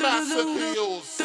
Massive heels.